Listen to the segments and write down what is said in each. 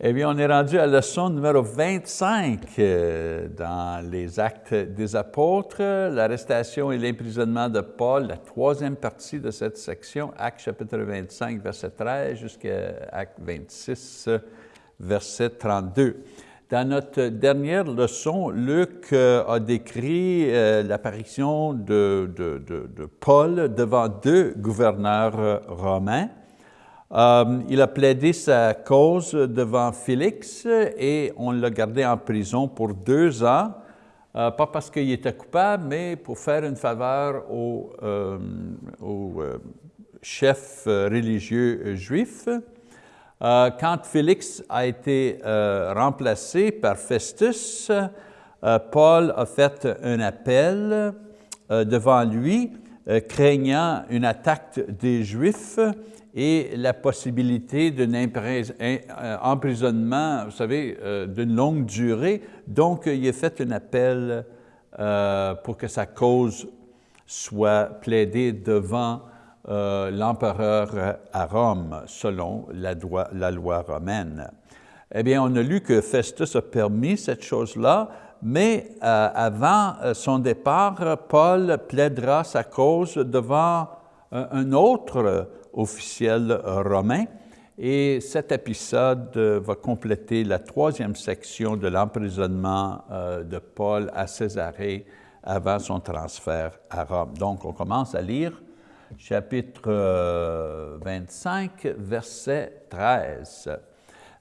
Eh bien, on est rendu à la leçon numéro 25 euh, dans les Actes des Apôtres, l'arrestation et l'emprisonnement de Paul, la troisième partie de cette section, Actes chapitre 25, verset 13, jusqu'à Actes 26, verset 32. Dans notre dernière leçon, Luc euh, a décrit euh, l'apparition de, Paul devant deux gouverneurs romains, euh, il a plaidé sa cause devant Félix et on l'a gardé en prison pour deux ans, euh, pas parce qu'il était coupable, mais pour faire une faveur au, euh, au chef religieux juif. quand Félix a été remplacé par Festus, Paul a fait un appel devant lui, craignant une attaque des Juifs, et la possibilité d'un euh, emprisonnement, vous savez, euh, d'une longue durée. Donc, il a fait un appel euh, pour que sa cause soit plaidée devant l'empereur à Rome, selon la loi romaine. Eh bien, on a lu que Festus a permis cette chose-là, mais avant son départ, Paul plaidera sa cause devant un autre officiel romain. Et cet épisode va compléter la troisième section de l'emprisonnement euh, de Paul à Césarée avant son transfert à Rome. Donc, on commence à lire chapitre 25, euh, verset 13.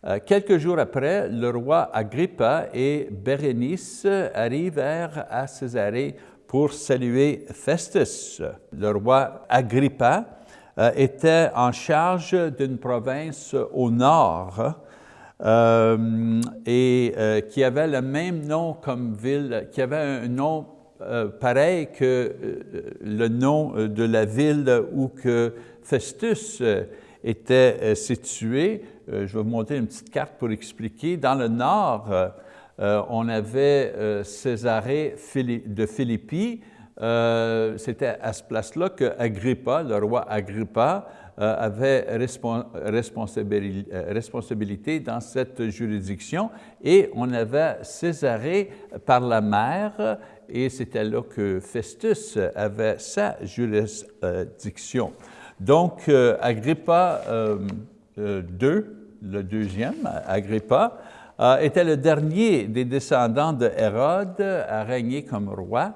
Euh, quelques jours après, le roi Agrippa et Bérénice arrivèrent à Césarée pour saluer Festus. Le roi Agrippa euh, était en charge d'une province au nord euh, et euh, qui avait le même nom comme ville, qui avait un nom pareil que le nom de la ville où que Festus était situé. je vais vous montrer une petite carte pour expliquer. Dans le nord, on avait Césarée de Philippi, euh, c'était à ce place-là que Agrippa, le roi Agrippa, euh, avait euh, responsabilité dans cette juridiction et on avait Césarée par la mer et c'était là que Festus avait sa juridiction. Donc, Agrippa II, le deuxième, Agrippa, était le dernier des descendants de Hérode à régner comme roi.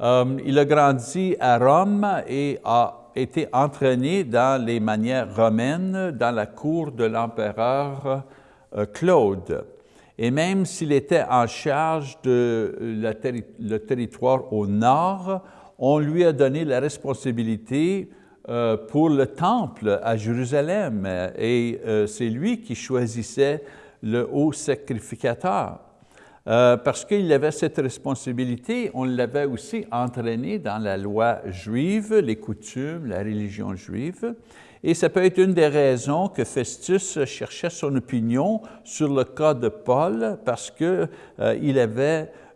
Euh, il a grandi à Rome et a été entraîné dans les manières romaines dans la cour de l'empereur euh, Claude. Et même s'il était en charge de territoire au nord, on lui a donné la responsabilité euh, pour le temple à Jérusalem et c'est lui qui choisissait le haut sacrificateur. Euh, parce qu'il avait cette responsabilité, on l'avait aussi entraîné dans la loi juive, les coutumes, la religion juive, et ça peut être une des raisons que Festus cherchait son opinion sur le cas de Paul, parce que, euh,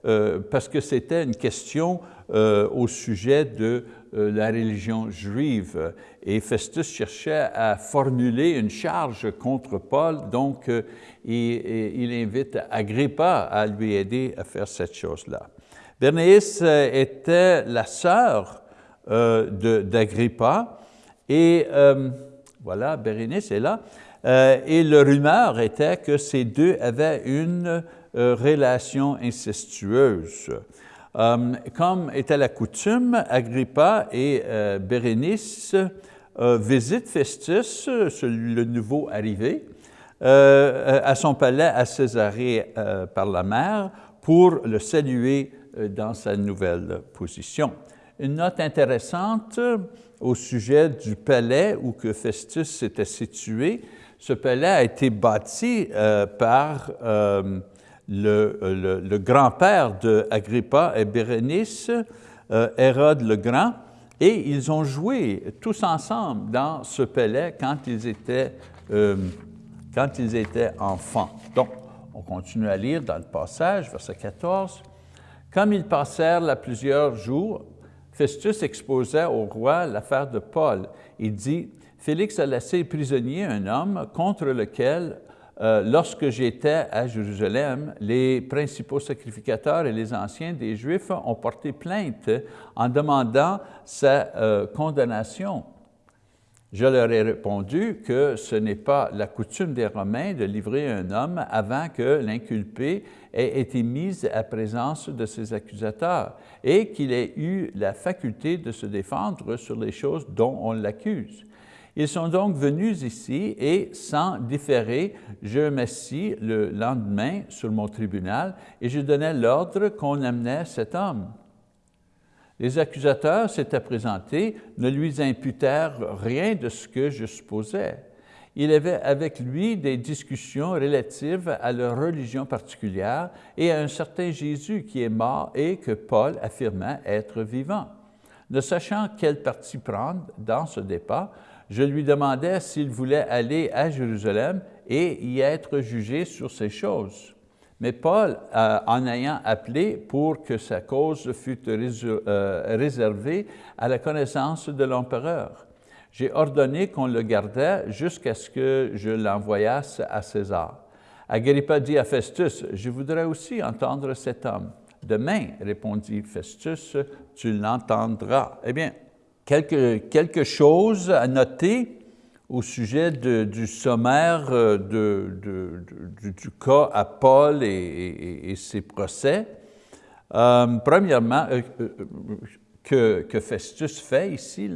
euh, parce que c'était une question au sujet de la religion juive. Et Festus cherchait à formuler une charge contre Paul, donc et, il invite Agrippa à lui aider à faire cette chose-là. Bernice euh, était la sœur euh, d'Agrippa et euh, voilà, Bérénice est là. et le rumeur était que ces deux avaient une relation incestueuse. Comme était la coutume, Agrippa et Bérénice visitent Festus, le nouveau arrivé, euh, à son palais à Césarée euh, par la mer pour le saluer euh, dans sa nouvelle position. Une note intéressante au sujet du palais où que Festus était situé, ce palais a été bâti par le, le, grand-père de Agrippa et Bérénice, Hérode le Grand, et ils ont joué tous ensemble dans ce palais quand ils étaient quand ils étaient enfants. Donc, on continue à lire dans le passage, verset 14. Comme ils passèrent là plusieurs jours, Festus exposait au roi l'affaire de Paul. Il dit, Félix a laissé prisonnier un homme contre lequel euh, lorsque j'étais à Jérusalem, les principaux sacrificateurs et les anciens des Juifs ont porté plainte en demandant sa euh, condamnation. Je leur ai répondu que ce n'est pas la coutume des Romains de livrer un homme avant que l'inculpé ait été mis à présence de ses accusateurs et qu'il ait eu la faculté de se défendre sur les choses dont on l'accuse. Ils sont donc venus ici et, sans différer, je m'assis le lendemain sur mon tribunal et je donnais l'ordre qu'on amenait cet homme. Les accusateurs s'étaient présentés, ne lui imputèrent rien de ce que je supposais. Il avait avec lui des discussions relatives à leur religion particulière et à un certain Jésus qui est mort et que Paul affirmait être vivant. Ne sachant quel parti prendre dans ce débat, je lui demandais s'il voulait aller à Jérusalem et y être jugé sur ces choses. Mais Paul, euh, en ayant appelé pour que sa cause fût euh, réservée à la connaissance de l'empereur, j'ai ordonné qu'on le gardait jusqu'à ce que je l'envoyasse à César. Agrippa dit à Festus, « Je voudrais aussi entendre cet homme. » Demain, répondit Festus, « Tu l'entendras. » Eh bien, quelque, quelque chose à noter au sujet du sommaire euh, du, cas à Paul et, ses procès. Euh, premièrement, euh, que, que, Festus fait ici,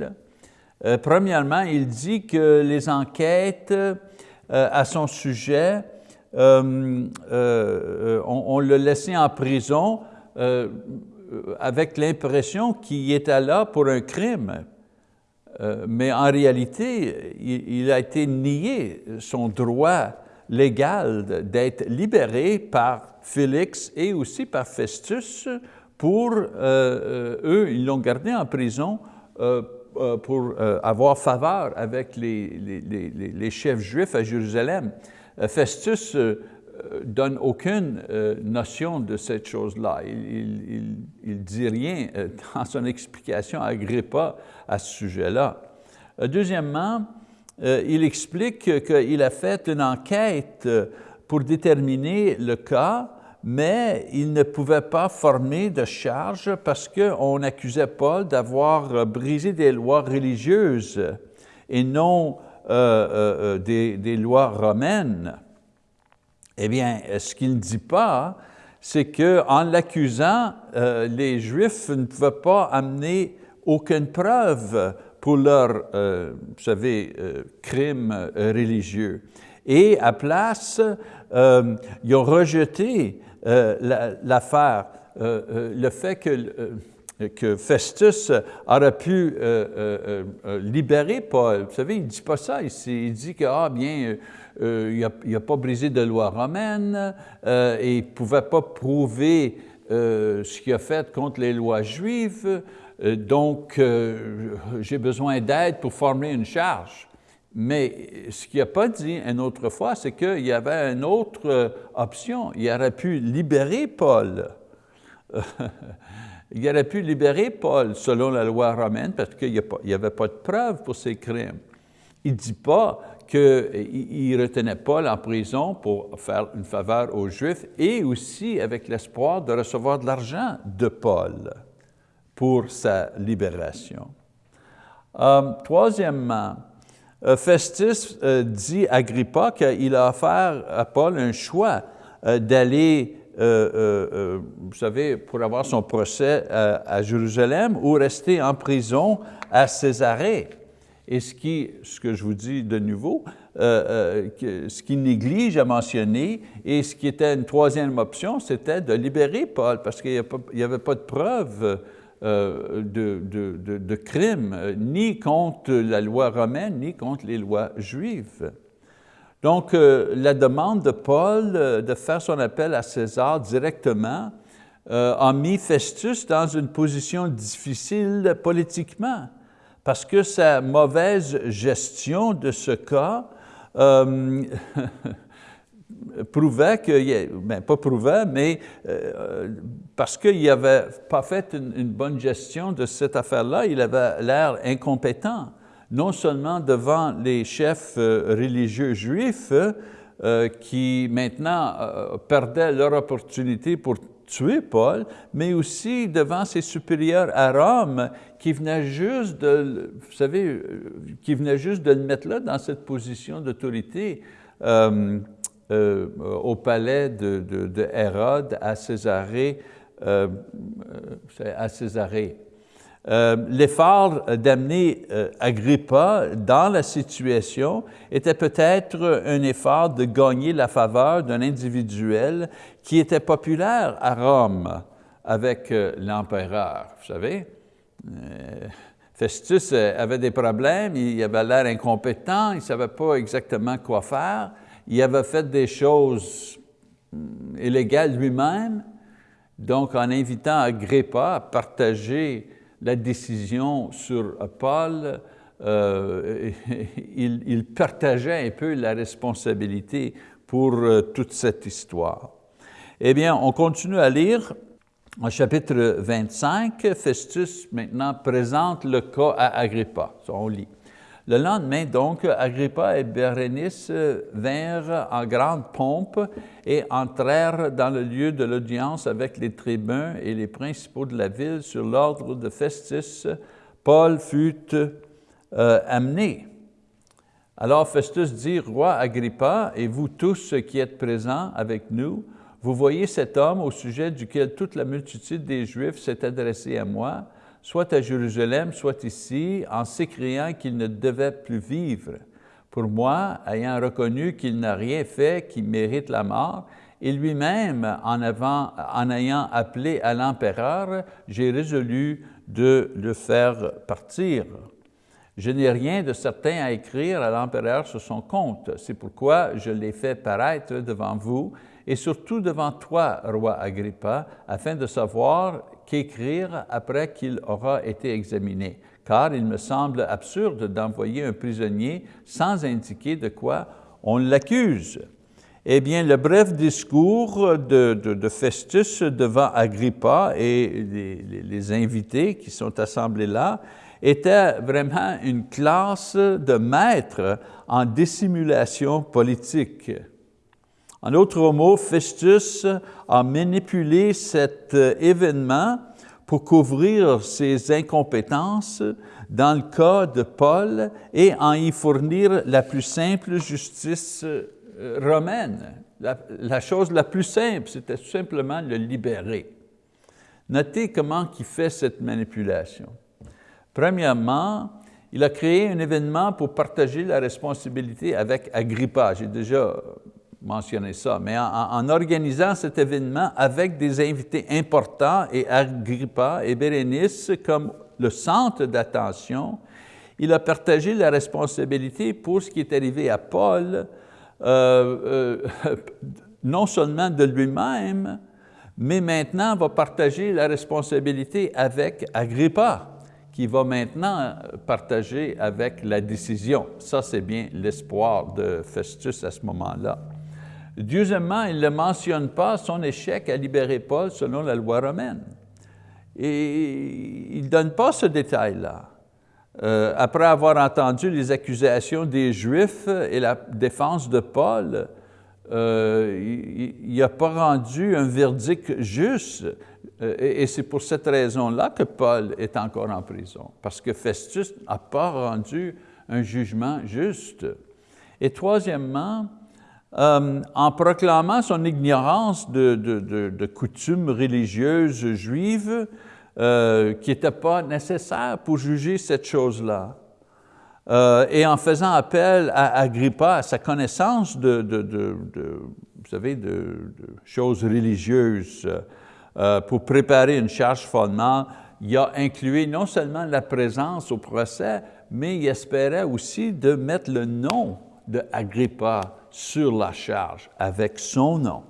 premièrement, il dit que les enquêtes à son sujet, on, on l'a laissé en prison avec l'impression qu'il était là pour un crime, euh, mais en réalité, il, a été nié son droit légal d'être libéré par Félix et aussi par Festus pour, euh, eux, ils l'ont gardé en prison pour avoir faveur avec les, les, chefs juifs à Jérusalem. Festus euh, donne aucune euh, notion de cette chose-là. Il ne dit rien euh, dans son explication à Agrippa à ce sujet-là. Deuxièmement, il explique qu'il a fait une enquête pour déterminer le cas, mais il ne pouvait pas former de charge parce qu'on accusait Paul d'avoir brisé des lois religieuses et non des lois romaines. Eh bien, ce qu'il ne dit pas, c'est qu'en l'accusant, euh, les Juifs ne pouvaient pas amener aucune preuve pour leur, euh, vous savez, euh, crime religieux. Et à place, ils ont rejeté l'affaire, le fait que que Festus aurait pu libérer Paul. Vous savez, il ne dit pas ça ici. Il dit que, ah bien, euh, il n'a pas brisé de loi romaine euh, et il ne pouvait pas prouver euh, ce qu'il a fait contre les lois juives, donc j'ai besoin d'aide pour former une charge. Mais ce qu'il n'a pas dit une autre fois, c'est qu'il y avait une autre option. Il aurait pu libérer Paul. il aurait pu libérer Paul selon la loi romaine parce qu'il n'y avait pas de preuve pour ses crimes. Il ne dit pas qu'il retenait Paul en prison pour faire une faveur aux Juifs et aussi avec l'espoir de recevoir de l'argent de Paul pour sa libération. Euh, troisièmement, euh, Festus euh, dit à Agrippa qu'il a offert à Paul un choix d'aller, vous savez, pour avoir son procès à Jérusalem ou rester en prison à Césarée. Et ce, qui, ce que je vous dis de nouveau, euh, euh, ce qui néglige à mentionner, et ce qui était une troisième option, c'était de libérer Paul, parce qu'il n'y avait pas de preuve euh, de, de, de, crime, ni contre la loi romaine, ni contre les lois juives. Donc, la demande de Paul de faire son appel à César directement a mis Festus dans une position difficile politiquement parce que sa mauvaise gestion de ce cas euh, prouvait que, ben, pas prouvait, mais euh, parce qu'il n'avait pas fait une, bonne gestion de cette affaire-là, il avait l'air incompétent, non seulement devant les chefs euh, religieux juifs, qui maintenant perdaient leur opportunité pour tuer Paul, mais aussi devant ses supérieurs à Rome qui venaient juste de, vous savez, qui venaient juste de le mettre là dans cette position d'autorité euh, euh, au palais de, de, Hérode à Césarée, euh, à Césarée. Euh, l'effort d'amener euh, Agrippa dans la situation était peut-être un effort de gagner la faveur d'un individuel qui était populaire à Rome avec euh, l'empereur, vous savez. Festus avait des problèmes, il avait l'air incompétent, il ne savait pas exactement quoi faire, il avait fait des choses hum, illégales lui-même, donc en invitant Agrippa à partager la décision sur Paul, euh, il, partageait un peu la responsabilité pour euh, toute cette histoire. Eh bien, on continue à lire au chapitre 25, Festus maintenant présente le cas à Agrippa. On lit. Le lendemain, donc, Agrippa et Bérénice vinrent en grande pompe et entrèrent dans le lieu de l'audience avec les tribuns et les principaux de la ville sur l'ordre de Festus. Paul fut euh, amené. Alors Festus dit, Roi Agrippa, et vous tous qui êtes présents avec nous, vous voyez cet homme au sujet duquel toute la multitude des Juifs s'est adressée à moi, soit à Jérusalem, soit ici, en s'écriant qu'il ne devait plus vivre. Pour moi, ayant reconnu qu'il n'a rien fait qui mérite la mort, et lui-même, en, ayant appelé à l'empereur, j'ai résolu de le faire partir. Je n'ai rien de certain à écrire à l'empereur sur son compte. C'est pourquoi je l'ai fait paraître devant vous et surtout devant toi, roi Agrippa, afin de savoir qu'écrire après qu'il aura été examiné, car il me semble absurde d'envoyer un prisonnier sans indiquer de quoi on l'accuse. Eh bien, le bref discours de, Festus devant Agrippa et les, les, invités qui sont assemblés là était vraiment une classe de maîtres en dissimulation politique. En d'autres mots, Festus a manipulé cet euh, événement pour couvrir ses incompétences dans le cas de Paul et en y fournir la plus simple justice euh, romaine. La, chose la plus simple, c'était tout simplement le libérer. Notez comment il fait cette manipulation. Premièrement, il a créé un événement pour partager la responsabilité avec Agrippa. J'ai déjà mentionner ça, mais en, organisant cet événement avec des invités importants et Agrippa et Bérénice comme le centre d'attention, il a partagé la responsabilité pour ce qui est arrivé à Paul, euh, euh, non seulement de lui-même, mais maintenant va partager la responsabilité avec Agrippa, qui va maintenant partager avec la décision. Ça, c'est bien l'espoir de Festus à ce moment-là. Deuxièmement, il ne mentionne pas son échec à libérer Paul selon la loi romaine. Et il ne donne pas ce détail-là. Euh, après avoir entendu les accusations des Juifs et la défense de Paul, euh, il n'a pas rendu un verdict juste. Euh, et, c'est pour cette raison-là que Paul est encore en prison, parce que Festus n'a pas rendu un jugement juste. Et troisièmement, euh, en proclamant son ignorance de, coutumes religieuses juives euh, qui n'étaient pas nécessaires pour juger cette chose-là. Euh, et en faisant appel à Agrippa, à sa connaissance de, choses religieuses, pour préparer une charge fondement, il a inclus non seulement la présence au procès, mais il espérait aussi de mettre le nom de Agrippa sur la charge avec son nom.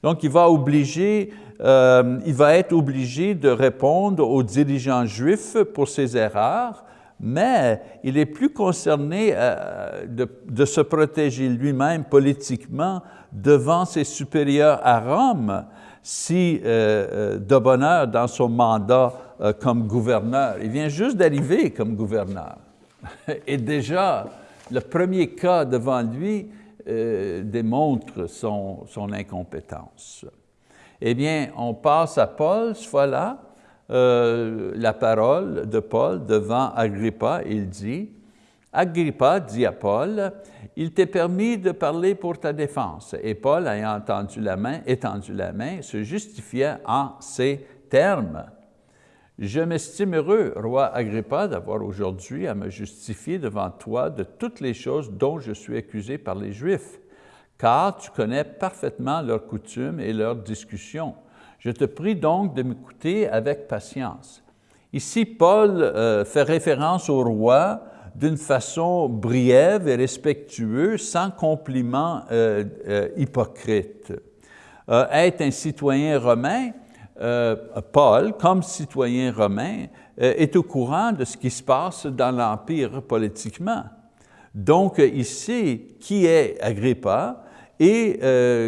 Donc, il va, obliger, euh, il va être obligé de répondre aux dirigeants juifs pour ses erreurs, mais il est plus concerné euh, de, se protéger lui-même politiquement devant ses supérieurs à Rome si euh, de bonheur dans son mandat comme gouverneur. Il vient juste d'arriver comme gouverneur. Et déjà, le premier cas devant lui, démontre son, incompétence. Eh bien, on passe à Paul, ce fois-là, la parole de Paul devant Agrippa, il dit, Agrippa dit à Paul, il t'est permis de parler pour ta défense. Et Paul, ayant entendu la main, étendu la main, se justifia en ces termes. Je m'estime heureux, roi Agrippa, d'avoir aujourd'hui à me justifier devant toi de toutes les choses dont je suis accusé par les Juifs, car tu connais parfaitement leurs coutumes et leurs discussions. Je te prie donc de m'écouter avec patience. Ici, Paul euh, fait référence au roi d'une façon brève et respectueuse, sans compliment euh, euh, hypocrite. Euh, être un citoyen romain, Paul, comme citoyen romain, est au courant de ce qui se passe dans l'Empire politiquement. Donc, il sait qui est Agrippa et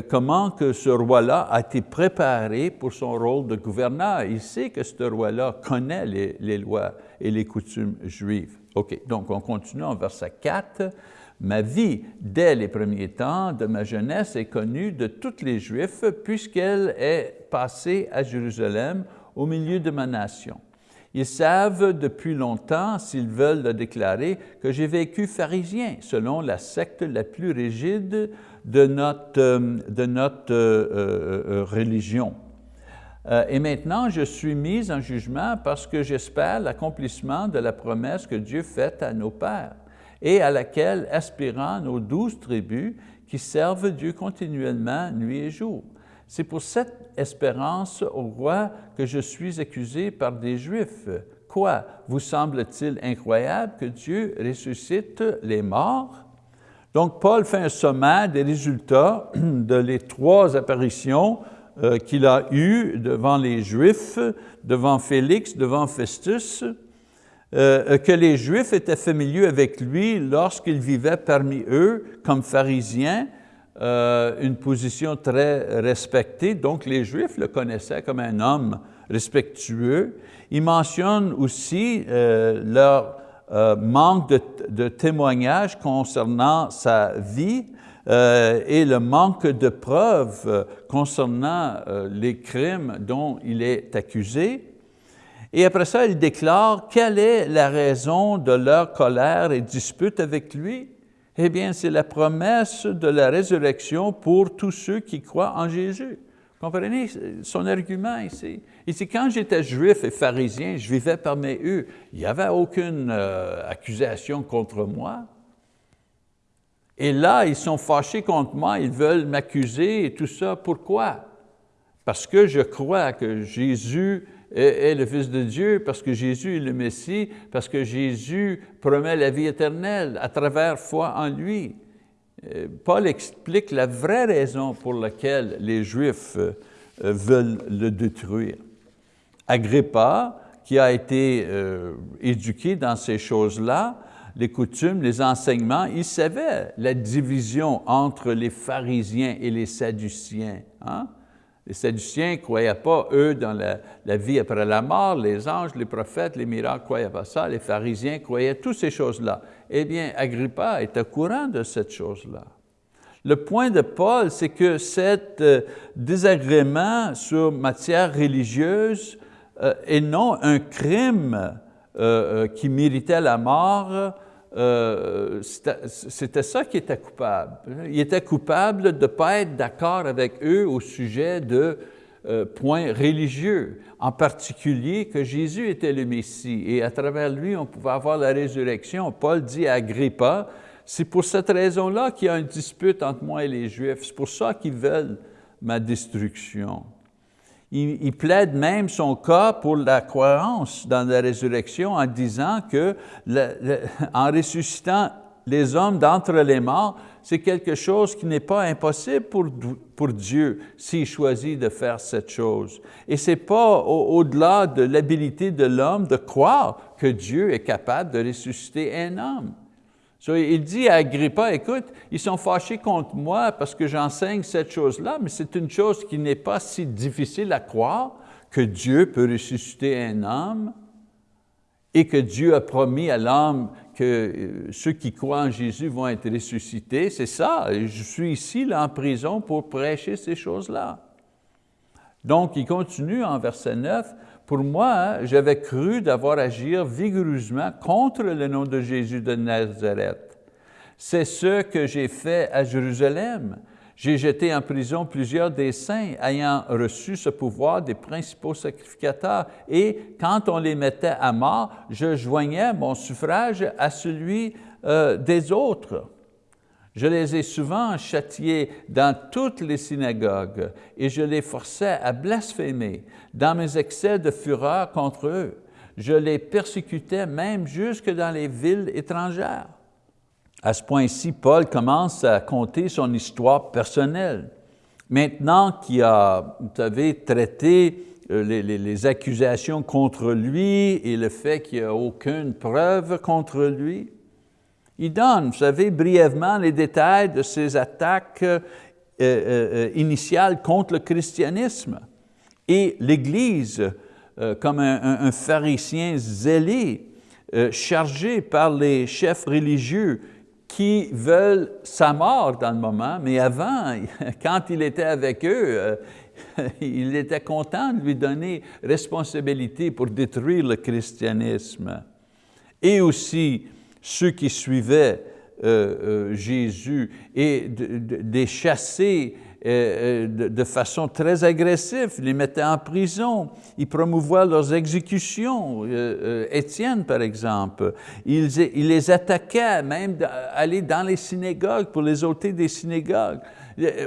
comment que ce roi-là a été préparé pour son rôle de gouverneur. Il sait que ce roi-là connaît les lois et les coutumes juives. OK, donc on continue en verset 4. Ma vie, dès les premiers temps de ma jeunesse, est connue de tous les Juifs, puisqu'elle est passée à Jérusalem au milieu de ma nation. Ils savent depuis longtemps, s'ils veulent le déclarer, que j'ai vécu pharisien, selon la secte la plus rigide de notre, de notre euh, euh, religion. Euh, et maintenant, je suis mis en jugement parce que j'espère l'accomplissement de la promesse que Dieu fait à nos pères et à laquelle aspirant nos douze tribus qui servent Dieu continuellement nuit et jour. C'est pour cette espérance au roi que je suis accusé par des Juifs. Quoi, vous semble-t-il incroyable que Dieu ressuscite les morts? Donc, Paul fait un sommaire des résultats de les trois apparitions euh, qu'il a eu devant les Juifs, devant Félix, devant Festus, euh, que les Juifs étaient familiers avec lui lorsqu'il vivait parmi eux comme pharisien, une position très respectée, donc les Juifs le connaissaient comme un homme respectueux. Il mentionne aussi leur manque de, de témoignages concernant sa vie, euh, et le manque de preuves euh, concernant euh, les crimes dont il est accusé. Et après ça, il déclare quelle est la raison de leur colère et dispute avec lui. Eh bien, c'est la promesse de la résurrection pour tous ceux qui croient en Jésus. Comprenez? Son argument ici? Ici, quand j'étais juif et pharisien, je vivais parmi eux, il n'y avait aucune accusation contre moi. Et là, ils sont fâchés contre moi, ils veulent m'accuser et tout ça. Pourquoi? Parce que je crois que Jésus est, le Fils de Dieu, parce que Jésus est le Messie, parce que Jésus promet la vie éternelle à travers foi en lui. Euh, Paul explique la vraie raison pour laquelle les Juifs euh, veulent le détruire. Agrippa, qui a été euh, éduqué dans ces choses-là, les coutumes, les enseignements, il savait la division entre les pharisiens et les sadduciens. Hein? Les sadduciens ne croyaient pas, eux, dans la, vie après la mort, les anges, les prophètes, les miracles, ne croyaient pas ça. Les pharisiens croyaient toutes ces choses-là. Eh bien, Agrippa est au courant de cette chose-là. Le point de Paul, c'est que cet euh, désagrément sur matière religieuse euh, et non un crime euh, qui méritait la mort, euh, c'était ça qui était coupable. Il était coupable de ne pas être d'accord avec eux au sujet de euh, points religieux, en particulier que Jésus était le Messie et à travers lui, on pouvait avoir la résurrection. Paul dit à Agrippa, c'est pour cette raison-là qu'il y a une dispute entre moi et les Juifs, c'est pour ça qu'ils veulent ma destruction. Il, plaide même son cas pour la croyance dans la résurrection en disant que en ressuscitant les hommes d'entre les morts, c'est quelque chose qui n'est pas impossible pour, pour Dieu s'il choisit de faire cette chose. Et ce n'est pas au-delà de l'habilité de l'homme de croire que Dieu est capable de ressusciter un homme il dit à Agrippa, écoute, ils sont fâchés contre moi parce que j'enseigne cette chose-là, mais c'est une chose qui n'est pas si difficile à croire que Dieu peut ressusciter un homme. et que Dieu a promis à l'homme que euh, ceux qui croient en Jésus vont être ressuscités, c'est ça. Je suis ici là, en prison pour prêcher ces choses-là. Donc, il continue en verset 9, « Pour moi, j'avais cru d'avoir agi vigoureusement contre le nom de Jésus de Nazareth. C'est ce que j'ai fait à Jérusalem. J'ai jeté en prison plusieurs des saints ayant reçu ce pouvoir des principaux sacrificateurs et quand on les mettait à mort, je joignais mon suffrage à celui euh, des autres. Je les ai souvent châtiés dans toutes les synagogues et je les forçais à blasphémer dans mes excès de fureur contre eux. Je les persécutais même jusque dans les villes étrangères. À ce point-ci, Paul commence à conter son histoire personnelle. Maintenant qu'il a, vous savez, traité euh, les, accusations contre lui et le fait qu'il n'y a aucune preuve contre lui, il donne, vous savez, brièvement les détails de ses attaques euh, euh, initiales contre le christianisme. Et l'Église, comme un, pharisien zélé, chargé par les chefs religieux qui veulent sa mort dans le moment, mais avant, quand il était avec eux, euh, il était content de lui donner responsabilité pour détruire le christianisme. Et aussi ceux qui suivaient euh, euh, Jésus et de, de, chasser euh, euh, de façon très agressive, les mettaient en prison, ils promouvaient leurs exécutions. Euh, Étienne, par exemple, il les attaquait, même aller dans les synagogues pour les ôter des synagogues.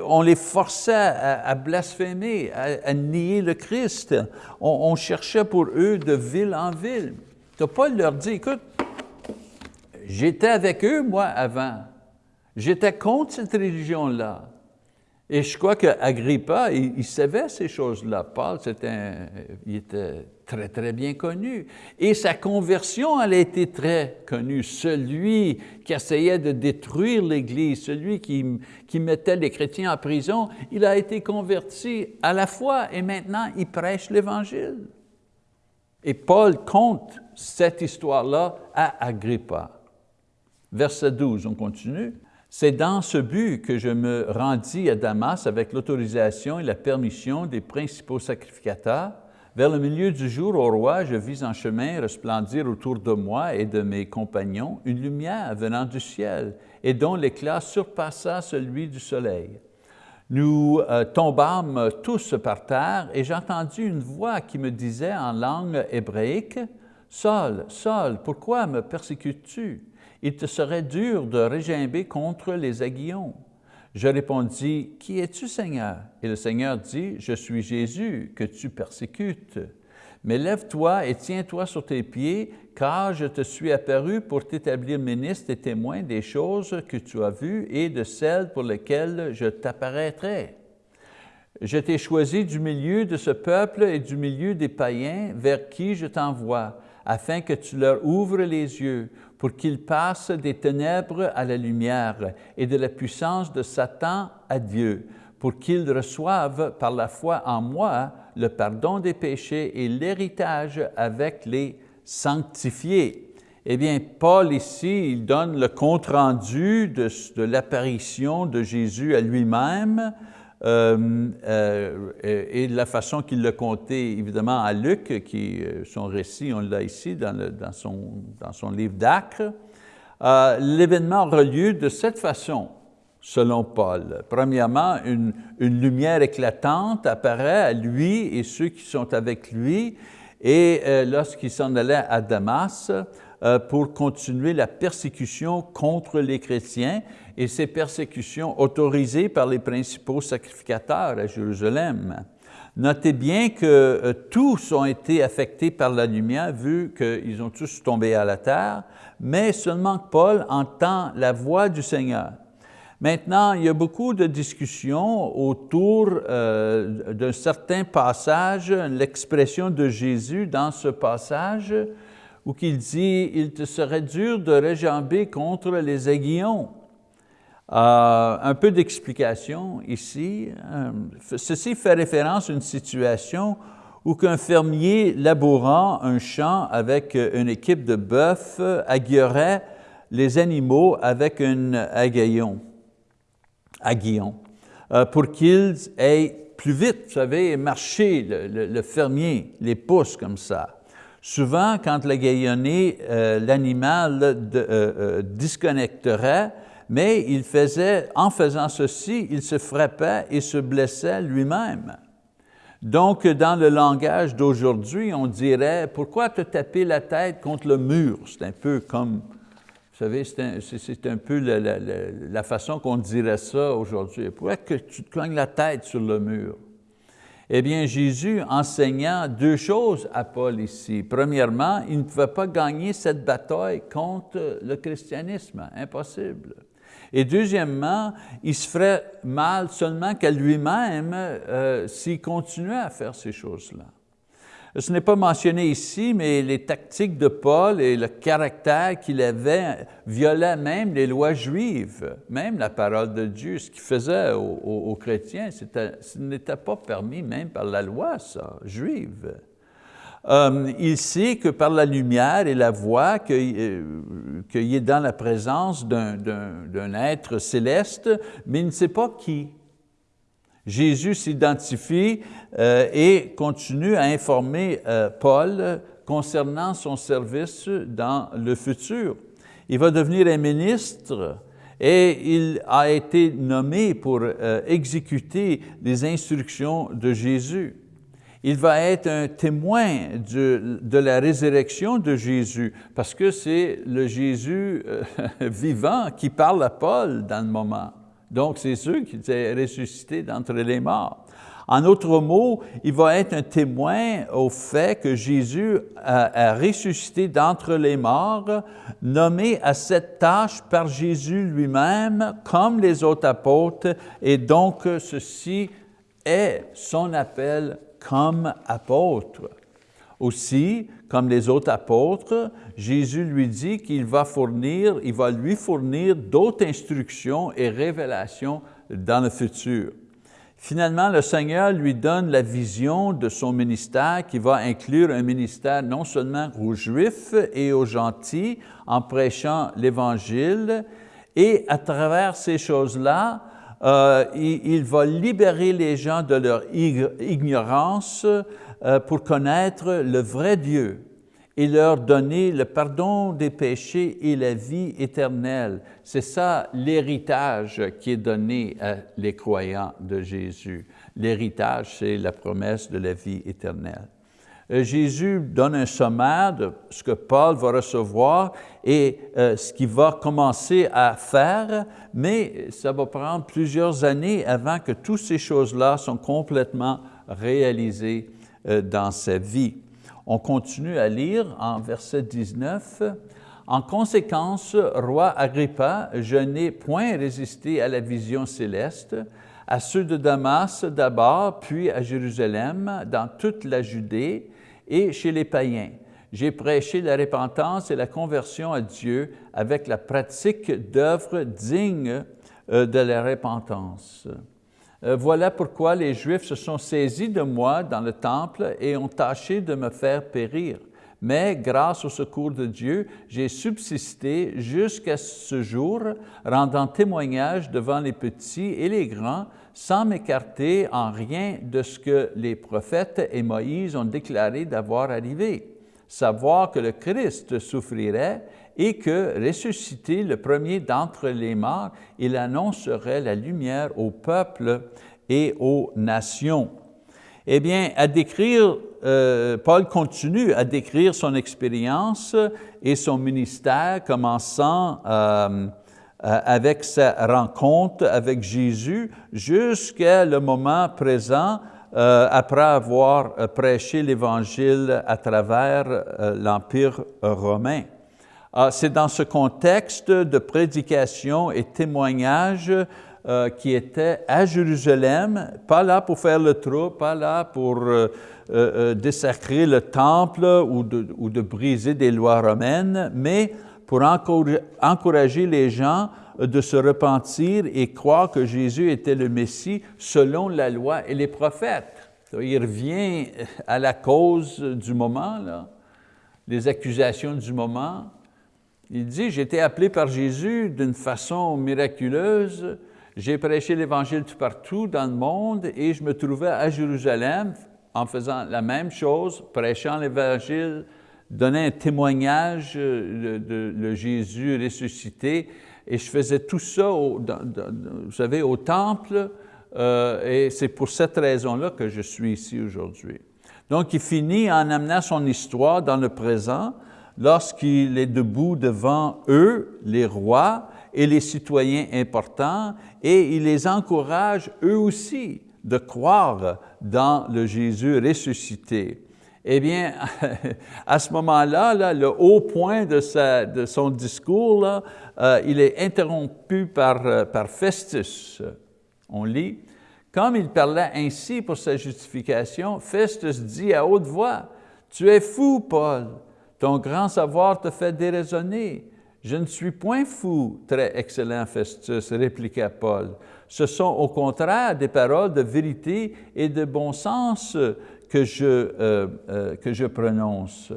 On les forçait à, blasphémer, à, nier le Christ. On, cherchait pour eux de ville en ville. Paul leur dit, écoute, j'étais avec eux, moi, avant. J'étais contre cette religion-là. Et je crois qu'Agrippa, il, il, savait ces choses-là. Paul, il était très, très bien connu. Et sa conversion, elle a été très connue. Celui qui essayait de détruire l'Église, celui qui, qui mettait les chrétiens en prison, il a été converti à la foi et maintenant il prêche l'Évangile. Et Paul compte cette histoire-là à Agrippa. Verset 12, on continue. C'est dans ce but que je me rendis à Damas avec l'autorisation et la permission des principaux sacrificateurs. Vers le milieu du jour, au roi, je vis en chemin resplendir autour de moi et de mes compagnons une lumière venant du ciel et dont l'éclat surpassa celui du soleil. Nous euh, tombâmes tous par terre et j'entendis une voix qui me disait en langue hébraïque, « Saul, Saul, pourquoi me persécutes-tu? Il te serait dur de régimber contre les aiguillons. Je répondis, Qui es-tu, Seigneur? Et le Seigneur dit, Je suis Jésus, que tu persécutes. Mais lève-toi et tiens-toi sur tes pieds, car je te suis apparu pour t'établir ministre et témoin des choses que tu as vues et de celles pour lesquelles je t'apparaîtrai. Je t'ai choisi du milieu de ce peuple et du milieu des païens vers qui je t'envoie, afin que tu leur ouvres les yeux pour qu'ils passent des ténèbres à la lumière et de la puissance de Satan à Dieu, pour qu'ils reçoivent par la foi en moi le pardon des péchés et l'héritage avec les sanctifiés. Eh bien, Paul ici, il donne le compte-rendu de, de l'apparition de Jésus à lui-même, euh, euh, et la façon qu'il l'a compté, évidemment, à Luc, qui, euh, son récit, on l'a ici dans, son, dans, son, livre d'Acre. L'événement aura lieu de cette façon, selon Paul. Premièrement, une, une, lumière éclatante apparaît à lui et ceux qui sont avec lui, et lorsqu'il s'en allait à Damas, pour continuer la persécution contre les chrétiens, et ces persécutions autorisées par les principaux sacrificateurs à Jérusalem. Notez bien que euh, tous ont été affectés par la lumière, vu qu'ils ont tous tombé à la terre, mais seulement Paul entend la voix du Seigneur. Maintenant, il y a beaucoup de discussions autour euh, d'un certain passage, l'expression de Jésus dans ce passage, où il dit « Il te serait dur de réjamber contre les aiguillons ». Euh, un peu d'explication ici. Euh, ceci fait référence à une situation ou qu'un fermier labourant un champ avec une équipe de bœufs aiguillerait les animaux avec un aiguillon, aiguillon euh, pour qu'ils aillent plus vite, vous savez, marcher, le, fermier les pousse comme ça. Souvent, quand l'aiguillonné, euh, l'animal euh, euh, disconnecterait, mais il faisait, en faisant ceci, il se frappait et se blessait lui-même. Donc, dans le langage d'aujourd'hui, on dirait, pourquoi te taper la tête contre le mur? C'est un peu comme vous savez, c'est un, peu la, façon qu'on dirait ça aujourd'hui. Pourquoi tu te cognes la tête sur le mur? Eh bien, Jésus enseignant deux choses à Paul ici. Premièrement, il ne pouvait pas gagner cette bataille contre le christianisme, impossible. Et deuxièmement, il se ferait mal seulement qu'à lui-même euh, s'il continuait à faire ces choses-là. Ce n'est pas mentionné ici, mais les tactiques de Paul et le caractère qu'il avait violaient même les lois juives, même la parole de Dieu. Ce qu'il faisait aux, chrétiens, ce n'était pas permis même par la loi, ça, juive. Euh, il sait que par la lumière et la voix, euh, qu'il est dans la présence d'un être céleste, mais il ne sait pas qui. Jésus s'identifie euh, et continue à informer euh, Paul concernant son service dans le futur. Il va devenir un ministre et il a été nommé pour euh, exécuter les instructions de Jésus. Il va être un témoin de, de la résurrection de Jésus parce que c'est le Jésus vivant qui parle à Paul dans le moment. Donc, c'est sûr qu'il est ressuscité d'entre les morts. En autre mots, il va être un témoin au fait que Jésus a, ressuscité d'entre les morts, nommé à cette tâche par Jésus lui-même, comme les autres apôtres, et donc ceci est son appel comme apôtre. Aussi, comme les autres apôtres, Jésus lui dit qu'il va fournir, il va lui fournir d'autres instructions et révélations dans le futur. Finalement, le Seigneur lui donne la vision de son ministère qui va inclure un ministère non seulement aux Juifs et aux gentils en prêchant l'Évangile, et à travers ces choses-là, euh, il, va libérer les gens de leur ignorance pour connaître le vrai Dieu et leur donner le pardon des péchés et la vie éternelle. C'est ça l'héritage qui est donné à les croyants de Jésus. L'héritage, c'est la promesse de la vie éternelle. Euh, Jésus donne un sommaire de ce que Paul va recevoir et euh, ce qu'il va commencer à faire, mais ça va prendre plusieurs années avant que toutes ces choses-là sont complètement réalisées euh, dans sa vie. On continue à lire en verset 19. En conséquence, roi Agrippa, je n'ai point résisté à la vision céleste, à ceux de Damas d'abord, puis à Jérusalem, dans toute la Judée et chez les païens. J'ai prêché la repentance et la conversion à Dieu avec la pratique d'œuvres dignes euh, de la repentance. Euh, voilà pourquoi les Juifs se sont saisis de moi dans le temple et ont tâché de me faire périr. Mais grâce au secours de Dieu, j'ai subsisté jusqu'à ce jour, rendant témoignage devant les petits et les grands, sans m'écarter en rien de ce que les prophètes et Moïse ont déclaré d'avoir arrivé, savoir que le Christ souffrirait et que, ressuscité le premier d'entre les morts, il annoncerait la lumière au peuple et aux nations. Eh bien, à décrire, euh, Paul continue à décrire son expérience et son ministère, commençant euh, avec sa rencontre avec Jésus jusqu'à le moment présent, euh, après avoir prêché l'Évangile à travers l'Empire romain. Ah, c'est dans ce contexte de prédication et témoignage euh, qui était à Jérusalem, pas là pour faire le trou, pas là pour euh, euh, désacrer le temple ou de, briser des lois romaines, mais pour encourager les gens de se repentir et croire que Jésus était le Messie selon la loi et les prophètes. Il revient à la cause du moment, les accusations du moment. Il dit, j'ai été appelé par Jésus d'une façon miraculeuse, j'ai prêché l'Évangile tout partout dans le monde et je me trouvais à Jérusalem en faisant la même chose, prêchant l'Évangile, donnant un témoignage de, Jésus ressuscité. Et je faisais tout ça, vous savez, au temple, euh, et c'est pour cette raison-là que je suis ici aujourd'hui. Donc, il finit en amenant son histoire dans le présent, lorsqu'il est debout devant eux, les rois et les citoyens importants, et il les encourage eux aussi de croire dans le Jésus ressuscité. Eh bien, à ce moment-là, le haut point de, son discours, là, euh, il est interrompu euh, par Festus. On lit, « Comme il parlait ainsi pour sa justification, Festus dit à haute voix, « Tu es fou, Paul, ton grand savoir te fait déraisonner. Je ne suis point fou, très excellent Festus, répliqua Paul. Ce sont au contraire des paroles de vérité et de bon sens que je, euh, euh, que je prononce.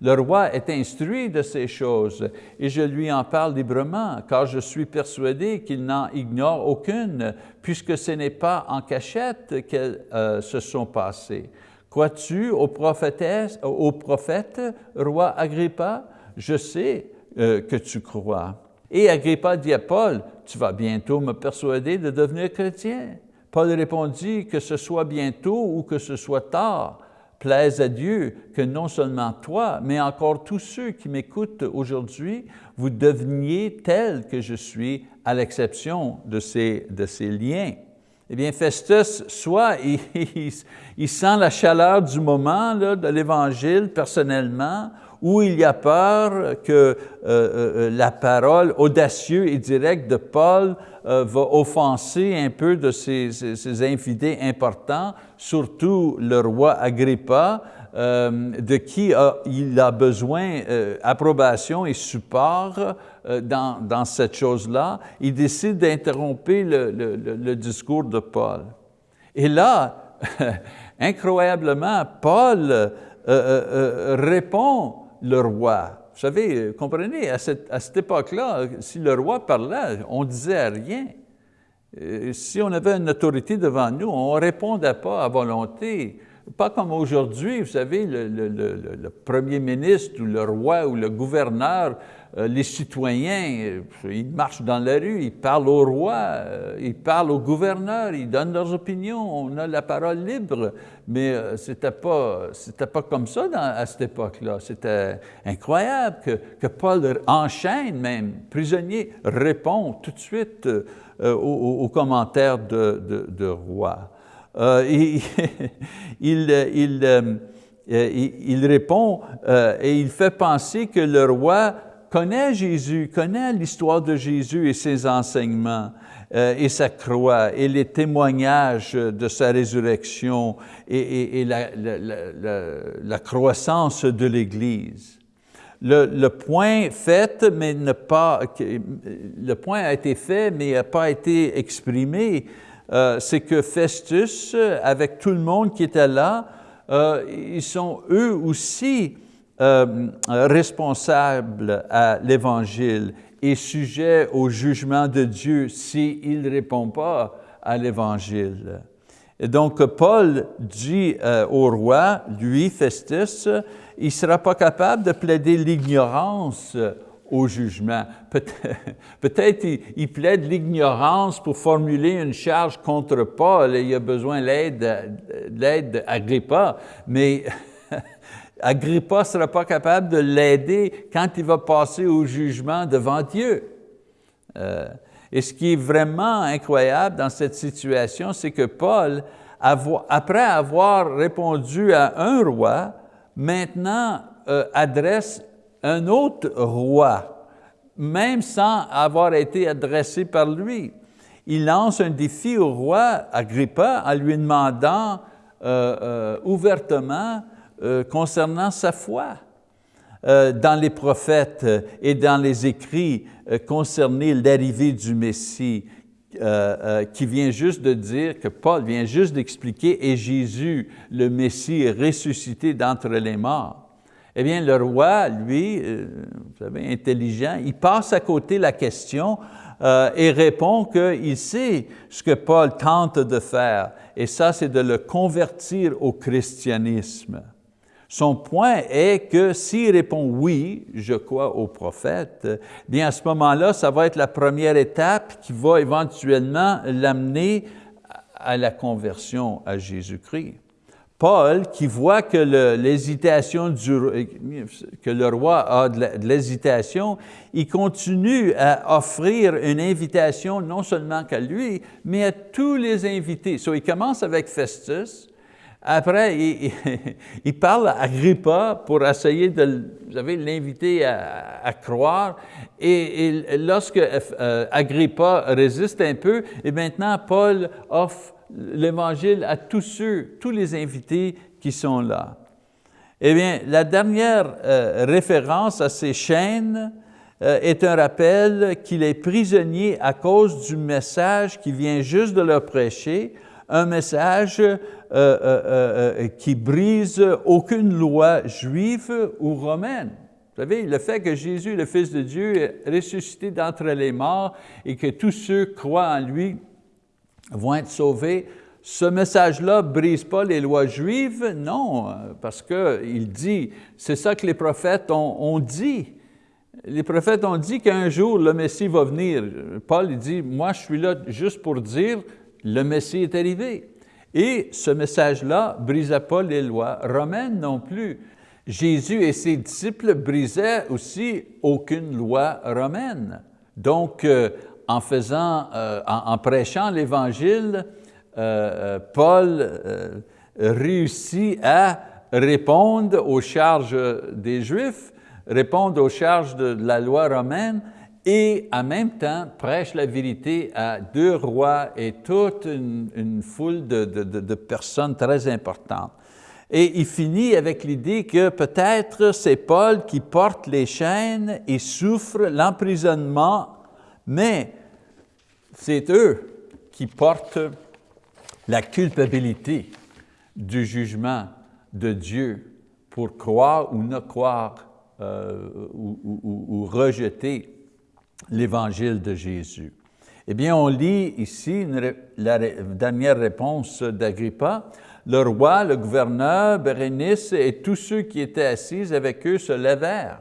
Le roi est instruit de ces choses et je lui en parle librement, car je suis persuadé qu'il n'en ignore aucune, puisque ce n'est pas en cachette qu'elles euh, se sont passées. Crois-tu au, au prophète, roi Agrippa? Je sais euh, que tu crois. Et Agrippa dit à Paul, tu vas bientôt me persuader de devenir chrétien. Paul répondit que ce soit bientôt ou que ce soit tard, plaise à Dieu que non seulement toi, mais encore tous ceux qui m'écoutent aujourd'hui, vous deveniez tels que je suis, à l'exception de ces liens. Eh bien, Festus, soit il, sent la chaleur du moment de l'Évangile personnellement, ou il y a peur que euh, euh, euh, la parole audacieuse et directe de Paul va offenser un peu de ses, ses, infidèles importants, surtout le roi Agrippa, de qui il a besoin approbation et support dans, dans, cette chose-là. Il décide d'interrompre le, discours de Paul. Et là, incroyablement, Paul répond le roi. Vous savez, comprenez, à cette, époque-là, si le roi parlait, on ne disait rien. Euh, si on avait une autorité devant nous, on ne répondait pas à volonté. Pas comme aujourd'hui, vous savez, le, premier ministre ou le roi ou le gouverneur euh, les citoyens, euh, ils marchent dans la rue, ils parlent au roi, euh, ils parlent au gouverneur, ils donnent leurs opinions, on a la parole libre, mais ce n'était pas, pas comme ça à cette époque-là. C'était incroyable que, que, Paul enchaîne même, prisonnier, répond tout de suite aux, commentaires de, de, roi. il, il, il, répond et il fait penser que le roi connaît Jésus, connaît l'histoire de Jésus et ses enseignements euh, et sa croix et les témoignages de sa résurrection et, la, croissance de l'Église. Le, point fait, mais ne pas, le point a été fait, mais n'a pas été exprimé, euh, c'est que Festus, avec tout le monde qui était là, euh, ils sont eux aussi euh, responsable à l'Évangile et sujet au jugement de Dieu s'il ne répond pas à l'Évangile. Donc, Paul dit euh, au roi, lui, Festus, il ne sera pas capable de plaider l'ignorance au jugement. Peut-être peut il, plaide l'ignorance pour formuler une charge contre Paul et il a besoin de l'aide d'Agrippa, mais Agrippa ne sera pas capable de l'aider quand il va passer au jugement devant Dieu. Euh, et ce qui est vraiment incroyable dans cette situation, c'est que Paul, après avoir répondu à un roi, maintenant euh, adresse un autre roi, même sans avoir été adressé par lui. Il lance un défi au roi Agrippa en lui demandant euh, ouvertement euh, concernant sa foi euh, dans les prophètes et dans les écrits euh, concernés l'arrivée du Messie. qui vient juste de dire, que Paul vient juste d'expliquer, et Jésus, le Messie, est ressuscité d'entre les morts. Eh bien, le roi, lui, vous savez, intelligent, il passe à côté la question euh, et répond qu'il sait ce que Paul tente de faire, et ça, c'est de le convertir au christianisme. Son point est que s'il répond oui, je crois au prophète, bien à ce moment-là, ça va être la première étape qui va éventuellement l'amener à la conversion à Jésus-Christ. Paul, qui voit que l'hésitation que le roi a de l'hésitation, il continue à offrir une invitation non seulement qu'à lui, mais à tous les invités. So, il commence avec Festus, après, il, parle à Agrippa pour essayer de l'inviter à, croire. Et, lorsque euh, Agrippa résiste un peu, et maintenant Paul offre l'Évangile à tous ceux, tous les invités qui sont là. Eh bien, la dernière euh, référence à ces chaînes euh, est un rappel qu'il est prisonnier à cause du message qui vient juste de leur prêcher, un message euh, qui brise aucune loi juive ou romaine. Vous savez, le fait que Jésus, le Fils de Dieu, est ressuscité d'entre les morts et que tous ceux croient en lui vont être sauvés. Ce message-là ne brise pas les lois juives, non, parce qu'il dit, c'est ça que les prophètes ont, dit. Les prophètes ont dit qu'un jour le Messie va venir. Paul dit, moi je suis là juste pour dire, le Messie est arrivé. Et ce message-là ne brisait pas les lois romaines non plus. Jésus et ses disciples brisaient aussi aucune loi romaine. Donc, euh, en, faisant, euh, en, prêchant l'Évangile, euh, Paul réussit à répondre aux charges des Juifs, répondre aux charges de, la loi romaine et en même temps prêche la vérité à deux rois et toute une, foule de, personnes très importantes. Et il finit avec l'idée que peut-être c'est Paul qui porte les chaînes et souffre l'emprisonnement mais c'est eux qui portent la culpabilité du jugement de Dieu pour croire ou ne croire euh, ou, rejeter l'Évangile de Jésus. Eh bien, on lit ici la dernière réponse d'Agrippa. Le roi, le gouverneur, Bérénice et tous ceux qui étaient assis avec eux se levèrent.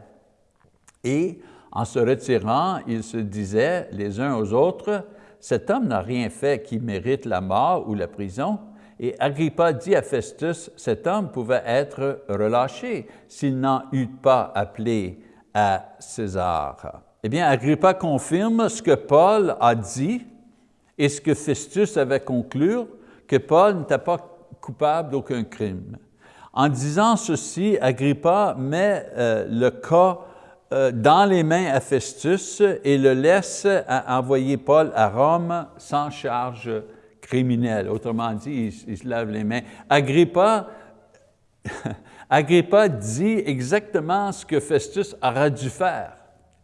Et en se retirant, ils se disaient les uns aux autres, cet homme n'a rien fait qui mérite la mort ou la prison. Et Agrippa dit à Festus, cet homme pouvait être relâché s'il n'en eût pas appelé à César. Eh bien, Agrippa confirme ce que Paul a dit et ce que Festus avait conclu, que Paul n'était pas coupable d'aucun crime. En disant ceci, Agrippa met euh, le cas euh, dans les mains à Festus et le laisse envoyer Paul à Rome sans charge criminelle. Autrement dit, il, se lave les mains. Agrippa, Agrippa dit exactement ce que Festus aurait dû faire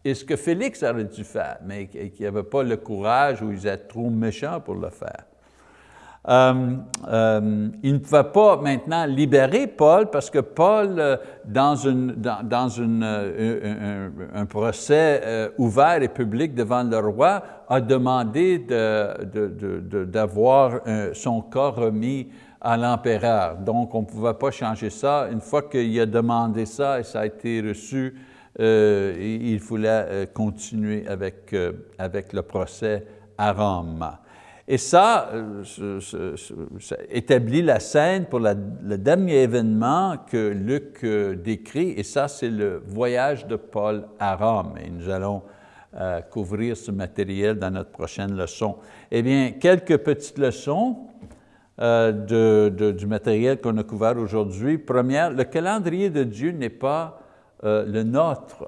et ce que Félix aurait dû faire, mais qui n'avait pas le courage ou ils étaient trop méchants pour le faire. Euh, euh, il ne pouvait pas maintenant libérer Paul parce que Paul, euh, dans, un, procès ouvert et public devant le roi, a demandé d'avoir son corps remis à l'empereur. Donc, on ne pouvait pas changer ça. Une fois qu'il a demandé ça et ça a été reçu, il voulait continuer avec, avec le procès à Rome. Et ça, euh, établit la scène pour le dernier événement que Luc euh, décrit, et ça, c'est le voyage de Paul à Rome. Et nous allons euh, couvrir ce matériel dans notre prochaine leçon. Eh bien, quelques petites leçons du matériel qu'on a couvert aujourd'hui. Première, le calendrier de Dieu n'est pas le nôtre.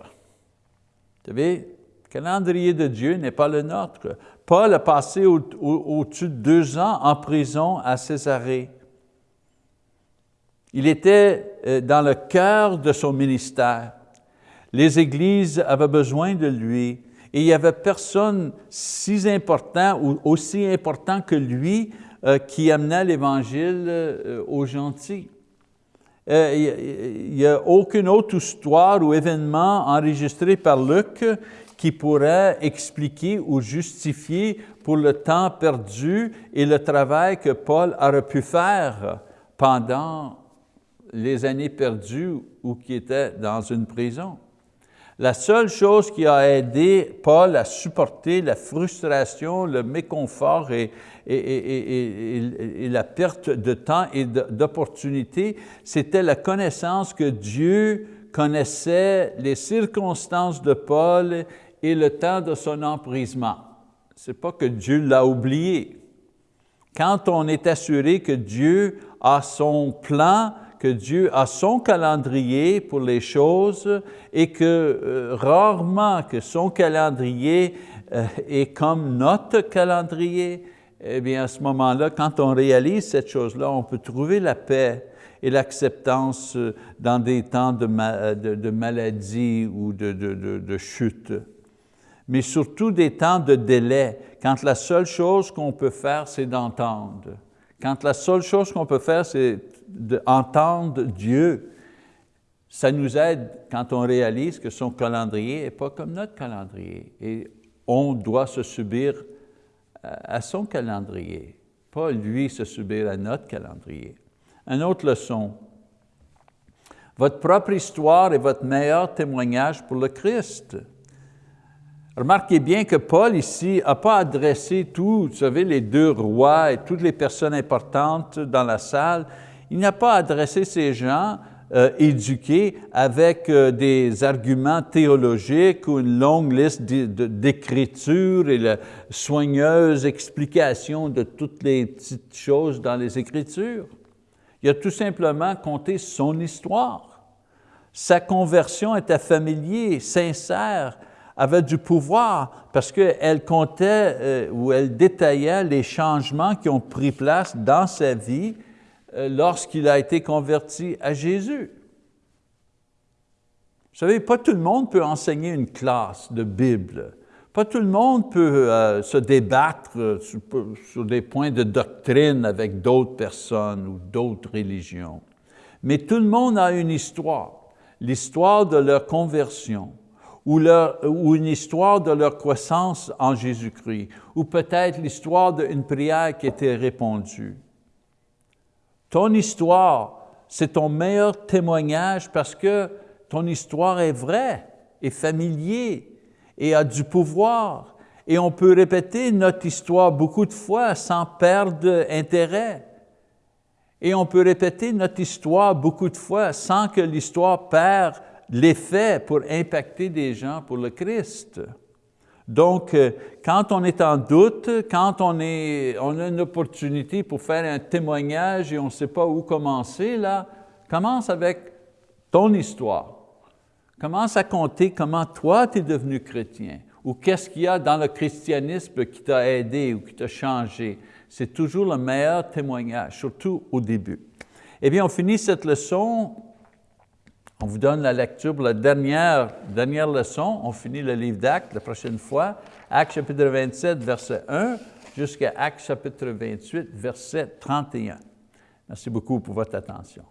Vous savez, le calendrier de Dieu n'est pas le nôtre. Paul a passé au-dessus de deux ans en prison à Césarée. Il était euh, dans le cœur de son ministère. Les églises avaient besoin de lui. Et il n'y avait personne si important ou aussi important que lui euh, qui amenait l'Évangile euh, aux gentils. Il n'y a aucune autre histoire ou événement enregistré par Luc qui pourrait expliquer ou justifier pour le temps perdu et le travail que Paul aurait pu faire pendant les années perdues ou qui était dans une prison. La seule chose qui a aidé Paul à supporter la frustration, le méconfort et, la perte de temps et d'opportunités, c'était la connaissance que Dieu connaissait les circonstances de Paul et le temps de son emprisement. Ce n'est pas que Dieu l'a oublié. Quand on est assuré que Dieu a son plan, que Dieu a son calendrier pour les choses et que euh, rarement que son calendrier euh, est comme notre calendrier, eh bien à ce moment-là, quand on réalise cette chose-là, on peut trouver la paix et l'acceptance euh, dans des temps de, de, maladie ou de, de chute. Mais surtout des temps de délai, quand la seule chose qu'on peut faire, c'est d'entendre. Quand la seule chose qu'on peut faire, c'est d'entendre Dieu, ça nous aide quand on réalise que son calendrier n'est pas comme notre calendrier. Et on doit se subir à son calendrier, pas lui se subir à notre calendrier. Une autre leçon, votre propre histoire est votre meilleur témoignage pour le Christ. Remarquez bien que Paul ici n'a pas adressé tous, vous savez, les deux rois et toutes les personnes importantes dans la salle, il n'a pas adressé ces gens euh, éduqués avec euh, des arguments théologiques ou une longue liste d'écritures et la soigneuse explication de toutes les petites choses dans les Écritures. Il a tout simplement conté son histoire. Sa conversion était familière, sincère, avait du pouvoir parce qu'elle comptait euh, ou elle détaillait les changements qui ont pris place dans sa vie lorsqu'il a été converti à Jésus. Vous savez, pas tout le monde peut enseigner une classe de Bible. Pas tout le monde peut euh, se débattre euh, sur, des points de doctrine avec d'autres personnes ou d'autres religions. Mais tout le monde a une histoire, l'histoire de leur conversion, ou, ou, une histoire de leur croissance en Jésus-Christ, ou peut-être l'histoire d'une prière qui été répondue. Ton histoire, c'est ton meilleur témoignage parce que ton histoire est vraie, est familière et a du pouvoir. Et on peut répéter notre histoire beaucoup de fois sans perdre intérêt. Et on peut répéter notre histoire beaucoup de fois sans que l'histoire perde l'effet pour impacter des gens pour le Christ. Donc, euh, quand on est en doute, quand on, est, on a une opportunité pour faire un témoignage et on ne sait pas où commencer, là, commence avec ton histoire. Commence à compter comment toi, tu es devenu chrétien ou qu'est-ce qu'il y a dans le christianisme qui t'a aidé ou qui t'a changé. C'est toujours le meilleur témoignage, surtout au début. Eh bien, on finit cette leçon on vous donne la lecture pour la dernière, leçon. On finit le livre d'Actes la prochaine fois. Actes chapitre 27, verset 1, jusqu'à Actes chapitre 28, verset 31. Merci beaucoup pour votre attention.